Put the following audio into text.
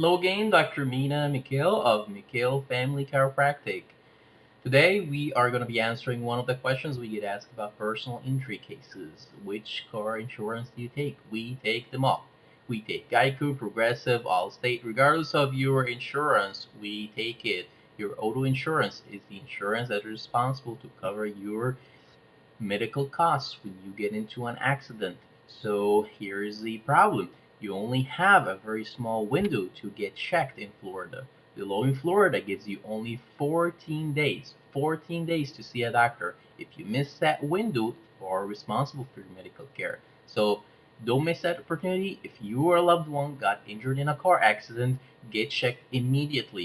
Hello again, Dr. Mina Mikhail of Mikhail Family Chiropractic. Today we are going to be answering one of the questions we get asked about personal injury cases. Which car insurance do you take? We take them all. We take Geico, Progressive, Allstate. Regardless of your insurance, we take it. Your auto insurance is the insurance that is responsible to cover your medical costs when you get into an accident. So here is the problem you only have a very small window to get checked in Florida. The law in Florida gives you only 14 days, 14 days to see a doctor. If you miss that window, you are responsible for your medical care. So don't miss that opportunity. If you or a loved one got injured in a car accident, get checked immediately.